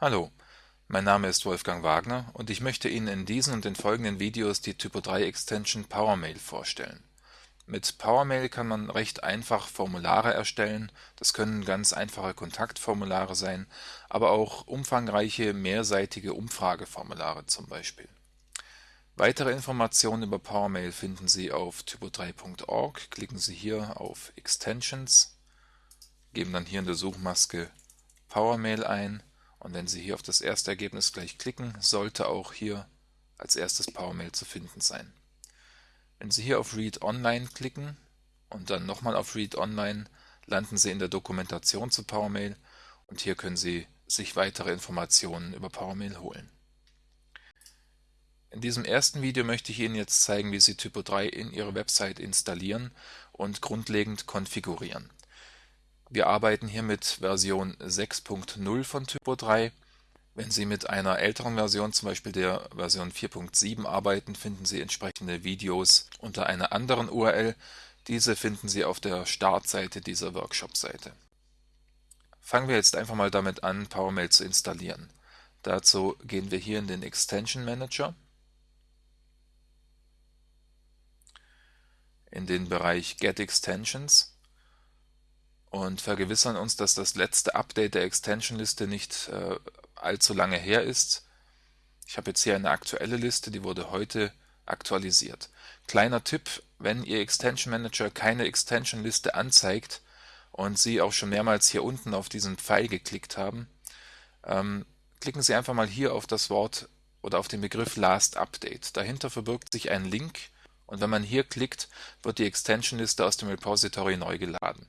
Hallo, mein Name ist Wolfgang Wagner und ich möchte Ihnen in diesen und den folgenden Videos die Typo3-Extension PowerMail vorstellen. Mit PowerMail kann man recht einfach Formulare erstellen, das können ganz einfache Kontaktformulare sein, aber auch umfangreiche mehrseitige Umfrageformulare zum Beispiel. Weitere Informationen über PowerMail finden Sie auf typo3.org. Klicken Sie hier auf Extensions, geben dann hier in der Suchmaske PowerMail ein und wenn Sie hier auf das erste Ergebnis gleich klicken, sollte auch hier als erstes PowerMail zu finden sein. Wenn Sie hier auf Read Online klicken und dann nochmal auf Read Online, landen Sie in der Dokumentation zu PowerMail und hier können Sie sich weitere Informationen über PowerMail holen. In diesem ersten Video möchte ich Ihnen jetzt zeigen, wie Sie Typo 3 in Ihre Website installieren und grundlegend konfigurieren. Wir arbeiten hier mit Version 6.0 von Typo 3. Wenn Sie mit einer älteren Version, zum Beispiel der Version 4.7 arbeiten, finden Sie entsprechende Videos unter einer anderen URL. Diese finden Sie auf der Startseite dieser Workshop-Seite. Fangen wir jetzt einfach mal damit an, PowerMail zu installieren. Dazu gehen wir hier in den Extension Manager, in den Bereich Get Extensions und vergewissern uns, dass das letzte Update der Extension-Liste nicht äh, allzu lange her ist. Ich habe jetzt hier eine aktuelle Liste, die wurde heute aktualisiert. Kleiner Tipp, wenn Ihr Extension Manager keine Extension-Liste anzeigt und Sie auch schon mehrmals hier unten auf diesen Pfeil geklickt haben, ähm, klicken Sie einfach mal hier auf das Wort oder auf den Begriff Last Update. Dahinter verbirgt sich ein Link und wenn man hier klickt, wird die Extension-Liste aus dem Repository neu geladen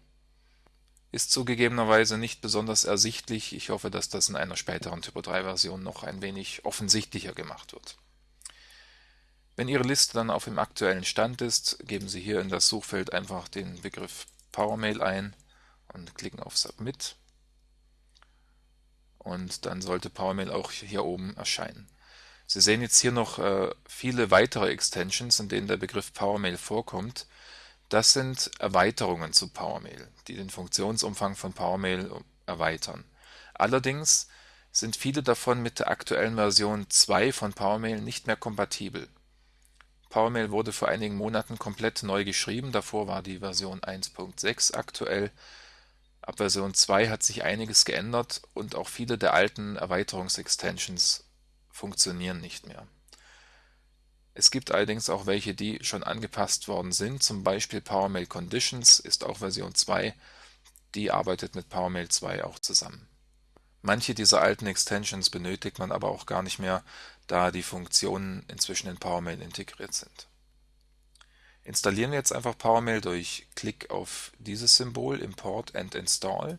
ist zugegebenerweise nicht besonders ersichtlich. Ich hoffe, dass das in einer späteren Typo3-Version noch ein wenig offensichtlicher gemacht wird. Wenn Ihre Liste dann auf dem aktuellen Stand ist, geben Sie hier in das Suchfeld einfach den Begriff PowerMail ein und klicken auf Submit. Und dann sollte PowerMail auch hier oben erscheinen. Sie sehen jetzt hier noch äh, viele weitere Extensions, in denen der Begriff PowerMail vorkommt. Das sind Erweiterungen zu PowerMail, die den Funktionsumfang von PowerMail erweitern. Allerdings sind viele davon mit der aktuellen Version 2 von PowerMail nicht mehr kompatibel. PowerMail wurde vor einigen Monaten komplett neu geschrieben, davor war die Version 1.6 aktuell. Ab Version 2 hat sich einiges geändert und auch viele der alten Erweiterungsextensions funktionieren nicht mehr es gibt allerdings auch welche, die schon angepasst worden sind, zum Beispiel PowerMail Conditions ist auch Version 2, die arbeitet mit PowerMail 2 auch zusammen. Manche dieser alten Extensions benötigt man aber auch gar nicht mehr, da die Funktionen inzwischen in PowerMail integriert sind. Installieren wir jetzt einfach PowerMail durch Klick auf dieses Symbol Import and Install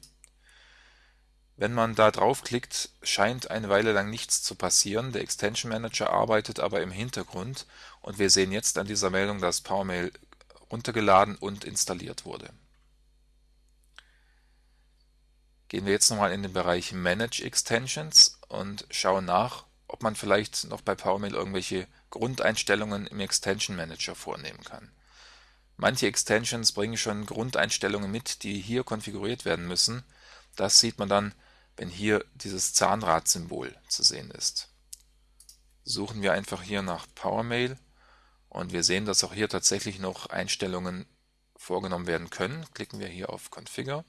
wenn man da draufklickt, scheint eine Weile lang nichts zu passieren, der Extension Manager arbeitet aber im Hintergrund und wir sehen jetzt an dieser Meldung, dass PowerMail runtergeladen und installiert wurde. Gehen wir jetzt nochmal in den Bereich Manage Extensions und schauen nach, ob man vielleicht noch bei PowerMail irgendwelche Grundeinstellungen im Extension Manager vornehmen kann. Manche Extensions bringen schon Grundeinstellungen mit, die hier konfiguriert werden müssen. Das sieht man dann, wenn hier dieses Zahnradsymbol zu sehen ist. Suchen wir einfach hier nach PowerMail und wir sehen, dass auch hier tatsächlich noch Einstellungen vorgenommen werden können. Klicken wir hier auf Configure.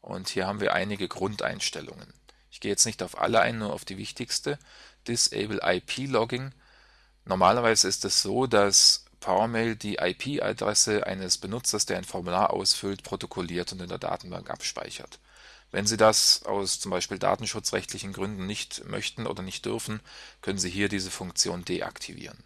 Und hier haben wir einige Grundeinstellungen. Ich gehe jetzt nicht auf alle ein, nur auf die wichtigste. Disable IP Logging. Normalerweise ist es so, dass PowerMail die IP-Adresse eines Benutzers, der ein Formular ausfüllt, protokolliert und in der Datenbank abspeichert. Wenn Sie das aus zum Beispiel datenschutzrechtlichen Gründen nicht möchten oder nicht dürfen, können Sie hier diese Funktion deaktivieren.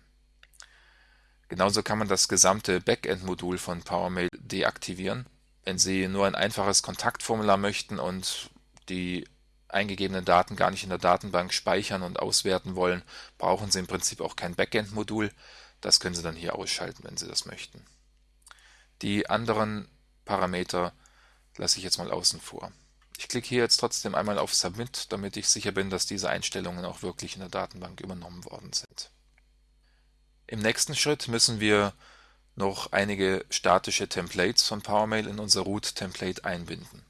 Genauso kann man das gesamte Backend-Modul von PowerMail deaktivieren. Wenn Sie nur ein einfaches Kontaktformular möchten und die eingegebenen Daten gar nicht in der Datenbank speichern und auswerten wollen, brauchen Sie im Prinzip auch kein Backend-Modul. Das können Sie dann hier ausschalten, wenn Sie das möchten. Die anderen Parameter lasse ich jetzt mal außen vor. Ich klicke hier jetzt trotzdem einmal auf Submit, damit ich sicher bin, dass diese Einstellungen auch wirklich in der Datenbank übernommen worden sind. Im nächsten Schritt müssen wir noch einige statische Templates von PowerMail in unser Root-Template einbinden.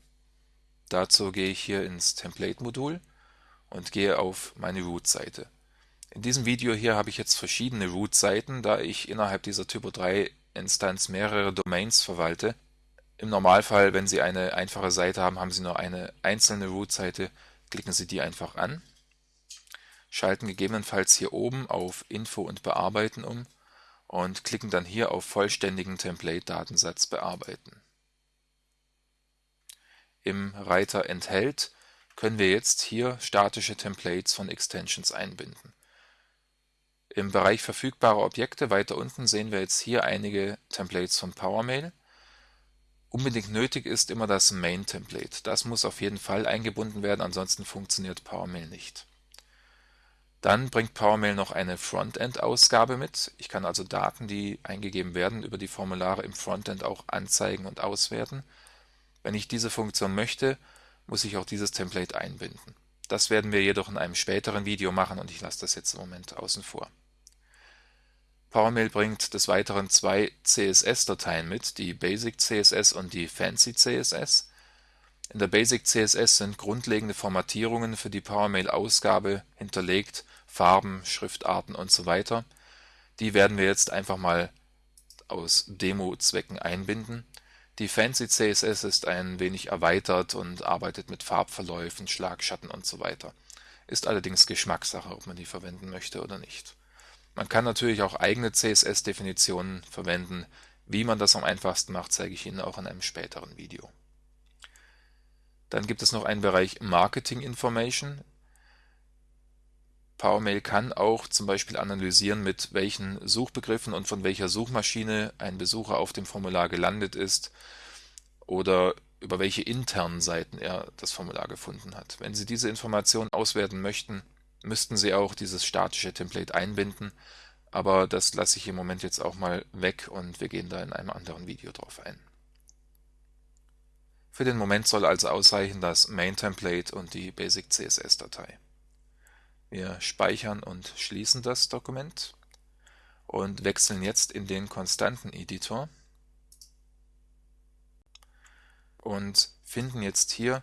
Dazu gehe ich hier ins Template-Modul und gehe auf meine Root-Seite. In diesem Video hier habe ich jetzt verschiedene Root-Seiten, da ich innerhalb dieser Typo3-Instanz mehrere Domains verwalte. Im Normalfall, wenn Sie eine einfache Seite haben, haben Sie nur eine einzelne Root-Seite, klicken Sie die einfach an, schalten gegebenenfalls hier oben auf Info und Bearbeiten um und klicken dann hier auf Vollständigen Template-Datensatz bearbeiten. Im Reiter Enthält können wir jetzt hier statische Templates von Extensions einbinden. Im Bereich verfügbare Objekte weiter unten sehen wir jetzt hier einige Templates von PowerMail. Unbedingt nötig ist immer das Main-Template. Das muss auf jeden Fall eingebunden werden, ansonsten funktioniert PowerMail nicht. Dann bringt PowerMail noch eine Frontend-Ausgabe mit. Ich kann also Daten, die eingegeben werden, über die Formulare im Frontend auch anzeigen und auswerten. Wenn ich diese Funktion möchte, muss ich auch dieses Template einbinden. Das werden wir jedoch in einem späteren Video machen und ich lasse das jetzt im Moment außen vor. PowerMail bringt des Weiteren zwei CSS-Dateien mit, die Basic CSS und die Fancy CSS. In der Basic CSS sind grundlegende Formatierungen für die PowerMail-Ausgabe hinterlegt, Farben, Schriftarten usw. So die werden wir jetzt einfach mal aus Demo-Zwecken einbinden. Die Fancy CSS ist ein wenig erweitert und arbeitet mit Farbverläufen, Schlagschatten usw. So ist allerdings Geschmackssache, ob man die verwenden möchte oder nicht man kann natürlich auch eigene CSS-Definitionen verwenden. Wie man das am einfachsten macht, zeige ich Ihnen auch in einem späteren Video. Dann gibt es noch einen Bereich Marketing Information. PowerMail kann auch zum Beispiel analysieren, mit welchen Suchbegriffen und von welcher Suchmaschine ein Besucher auf dem Formular gelandet ist oder über welche internen Seiten er das Formular gefunden hat. Wenn Sie diese Informationen auswerten möchten, müssten Sie auch dieses statische Template einbinden, aber das lasse ich im Moment jetzt auch mal weg und wir gehen da in einem anderen Video drauf ein. Für den Moment soll also ausreichen das Main-Template und die Basic CSS-Datei. Wir speichern und schließen das Dokument und wechseln jetzt in den Konstanten-Editor und finden jetzt hier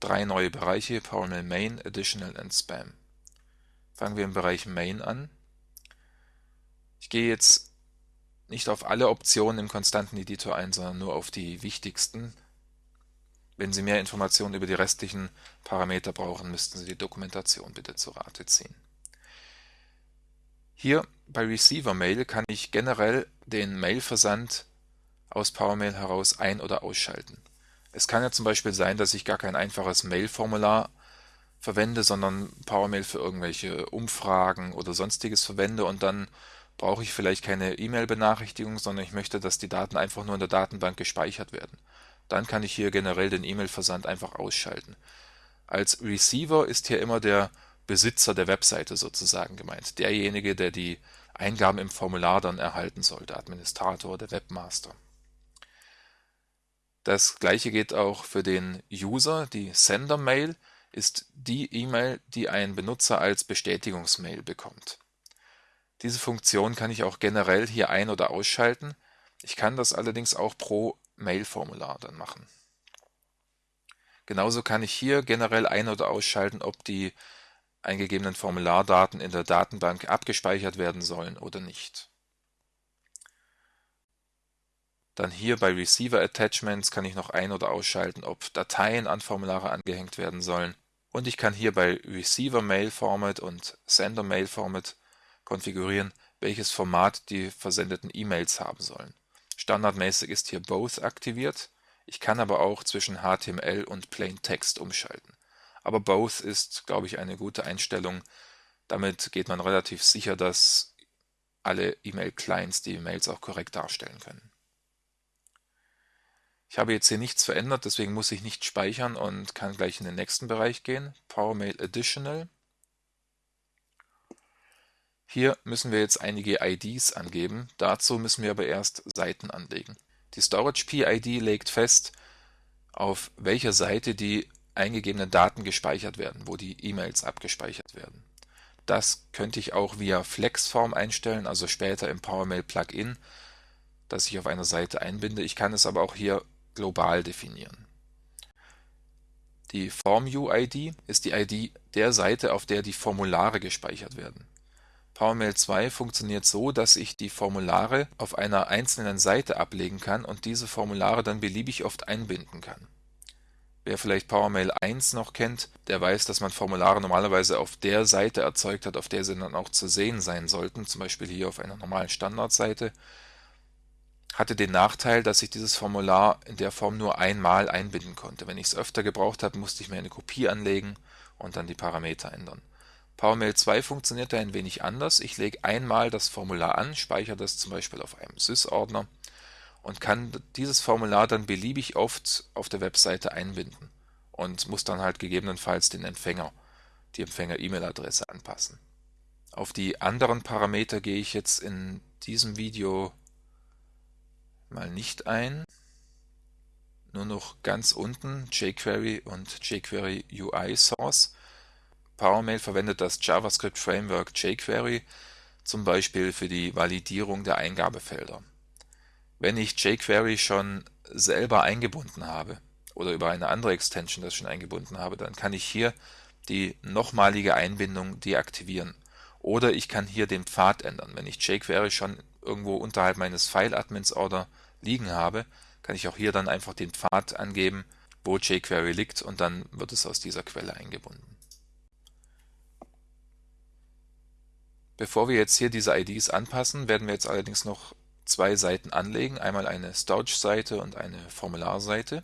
drei neue Bereiche, PowerMail Main, Additional und Spam. Fangen wir im Bereich Main an. Ich gehe jetzt nicht auf alle Optionen im konstanten Editor ein, sondern nur auf die wichtigsten. Wenn Sie mehr Informationen über die restlichen Parameter brauchen, müssten Sie die Dokumentation bitte zu Rate ziehen. Hier bei Receiver Mail kann ich generell den Mailversand aus PowerMail heraus ein- oder ausschalten. Es kann ja zum Beispiel sein, dass ich gar kein einfaches Mail-Formular verwende, sondern PowerMail für irgendwelche Umfragen oder sonstiges verwende und dann brauche ich vielleicht keine E-Mail-Benachrichtigung, sondern ich möchte, dass die Daten einfach nur in der Datenbank gespeichert werden. Dann kann ich hier generell den E-Mail-Versand einfach ausschalten. Als Receiver ist hier immer der Besitzer der Webseite sozusagen gemeint, derjenige, der die Eingaben im Formular dann erhalten soll, der Administrator, der Webmaster. Das gleiche geht auch für den User, die Sender-Mail ist die E-Mail, die ein Benutzer als Bestätigungsmail bekommt. Diese Funktion kann ich auch generell hier ein- oder ausschalten. Ich kann das allerdings auch pro Mail-Formular dann machen. Genauso kann ich hier generell ein- oder ausschalten, ob die eingegebenen Formulardaten in der Datenbank abgespeichert werden sollen oder nicht. Dann hier bei Receiver Attachments kann ich noch ein- oder ausschalten, ob Dateien an Formulare angehängt werden sollen und ich kann hier bei Receiver Mail Format und Sender Mail Format konfigurieren, welches Format die versendeten E-Mails haben sollen. Standardmäßig ist hier Both aktiviert. Ich kann aber auch zwischen HTML und Plain Text umschalten. Aber Both ist, glaube ich, eine gute Einstellung. Damit geht man relativ sicher, dass alle E-Mail-Clients die Mails auch korrekt darstellen können. Ich habe jetzt hier nichts verändert, deswegen muss ich nicht speichern und kann gleich in den nächsten Bereich gehen. PowerMail Additional. Hier müssen wir jetzt einige IDs angeben. Dazu müssen wir aber erst Seiten anlegen. Die Storage PID legt fest, auf welcher Seite die eingegebenen Daten gespeichert werden, wo die E-Mails abgespeichert werden. Das könnte ich auch via Flexform einstellen, also später im PowerMail Plugin, das ich auf einer Seite einbinde. Ich kann es aber auch hier global definieren. Die Form-UID ist die ID der Seite, auf der die Formulare gespeichert werden. PowerMail 2 funktioniert so, dass ich die Formulare auf einer einzelnen Seite ablegen kann und diese Formulare dann beliebig oft einbinden kann. Wer vielleicht PowerMail 1 noch kennt, der weiß, dass man Formulare normalerweise auf der Seite erzeugt hat, auf der sie dann auch zu sehen sein sollten, zum Beispiel hier auf einer normalen Standardseite. Hatte den Nachteil, dass ich dieses Formular in der Form nur einmal einbinden konnte. Wenn ich es öfter gebraucht habe, musste ich mir eine Kopie anlegen und dann die Parameter ändern. PowerMail 2 funktioniert da ein wenig anders. Ich lege einmal das Formular an, speichere das zum Beispiel auf einem Sys-Ordner und kann dieses Formular dann beliebig oft auf der Webseite einbinden und muss dann halt gegebenenfalls den Empfänger, die Empfänger-E-Mail-Adresse anpassen. Auf die anderen Parameter gehe ich jetzt in diesem Video mal nicht ein. Nur noch ganz unten jQuery und jQuery UI Source. PowerMail verwendet das JavaScript Framework jQuery zum Beispiel für die Validierung der Eingabefelder. Wenn ich jQuery schon selber eingebunden habe oder über eine andere Extension das schon eingebunden habe, dann kann ich hier die nochmalige Einbindung deaktivieren. Oder ich kann hier den Pfad ändern. Wenn ich jQuery schon irgendwo unterhalb meines File-Admins-Order liegen habe, kann ich auch hier dann einfach den Pfad angeben, wo jQuery liegt und dann wird es aus dieser Quelle eingebunden. Bevor wir jetzt hier diese IDs anpassen, werden wir jetzt allerdings noch zwei Seiten anlegen, einmal eine Storage-Seite und eine Formularseite.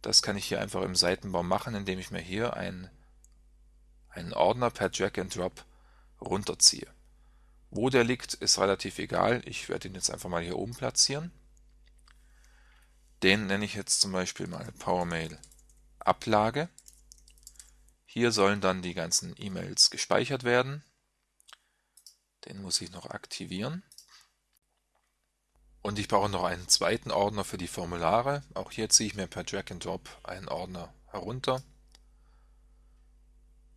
Das kann ich hier einfach im Seitenbaum machen, indem ich mir hier einen, einen Ordner per Drag and Drop runterziehe. Wo der liegt, ist relativ egal. Ich werde ihn jetzt einfach mal hier oben platzieren. Den nenne ich jetzt zum Beispiel mal PowerMail Ablage. Hier sollen dann die ganzen E-Mails gespeichert werden. Den muss ich noch aktivieren. Und ich brauche noch einen zweiten Ordner für die Formulare. Auch hier ziehe ich mir per Drag and Drop einen Ordner herunter.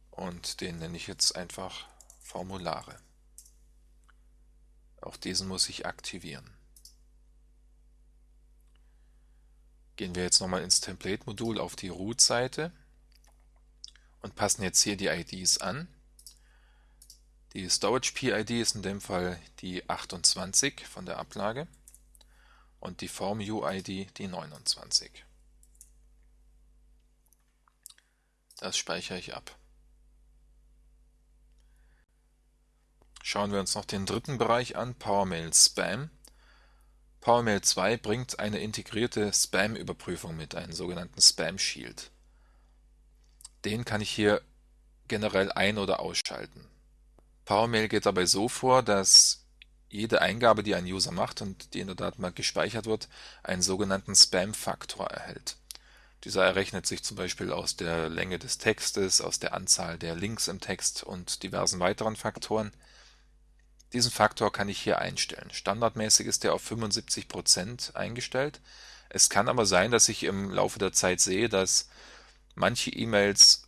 Und den nenne ich jetzt einfach Formulare. Auch diesen muss ich aktivieren. Gehen wir jetzt nochmal ins Template-Modul auf die Root-Seite und passen jetzt hier die IDs an. Die Storage-PID ist in dem Fall die 28 von der Ablage und die Form-UID die 29. Das speichere ich ab. Schauen wir uns noch den dritten Bereich an, PowerMail Spam. PowerMail 2 bringt eine integrierte Spam-Überprüfung mit, einen sogenannten Spam Shield. Den kann ich hier generell ein- oder ausschalten. PowerMail geht dabei so vor, dass jede Eingabe, die ein User macht und die in der Datenbank gespeichert wird, einen sogenannten Spam-Faktor erhält. Dieser errechnet sich zum Beispiel aus der Länge des Textes, aus der Anzahl der Links im Text und diversen weiteren Faktoren. Diesen Faktor kann ich hier einstellen. Standardmäßig ist der auf 75% eingestellt. Es kann aber sein, dass ich im Laufe der Zeit sehe, dass manche E-Mails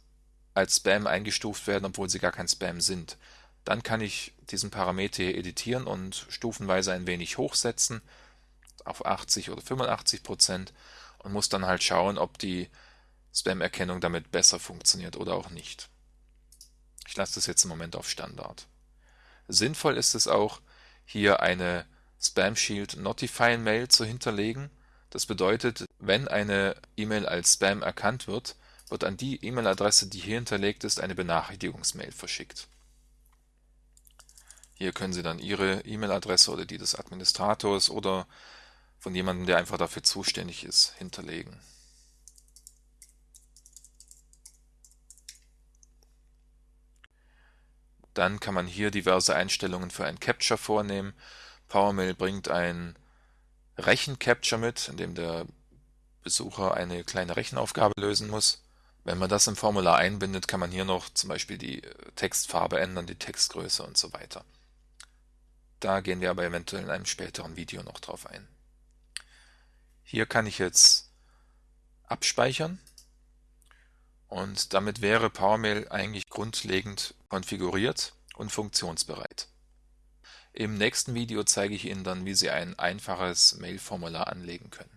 als Spam eingestuft werden, obwohl sie gar kein Spam sind. Dann kann ich diesen Parameter hier editieren und stufenweise ein wenig hochsetzen auf 80 oder 85 Prozent und muss dann halt schauen, ob die Spam-Erkennung damit besser funktioniert oder auch nicht. Ich lasse das jetzt im Moment auf Standard. Sinnvoll ist es auch, hier eine Spam Shield Notify Mail zu hinterlegen. Das bedeutet, wenn eine E-Mail als Spam erkannt wird, wird an die E-Mail-Adresse, die hier hinterlegt ist, eine Benachrichtigungsmail verschickt. Hier können Sie dann Ihre E-Mail-Adresse oder die des Administrators oder von jemandem, der einfach dafür zuständig ist, hinterlegen. Dann kann man hier diverse Einstellungen für ein Capture vornehmen. PowerMail bringt ein Rechen-Capture mit, in dem der Besucher eine kleine Rechenaufgabe lösen muss. Wenn man das im Formular einbindet, kann man hier noch zum Beispiel die Textfarbe ändern, die Textgröße und so weiter. Da gehen wir aber eventuell in einem späteren Video noch drauf ein. Hier kann ich jetzt abspeichern und damit wäre PowerMail eigentlich grundlegend konfiguriert und funktionsbereit. Im nächsten Video zeige ich Ihnen dann, wie Sie ein einfaches Mail-Formular anlegen können.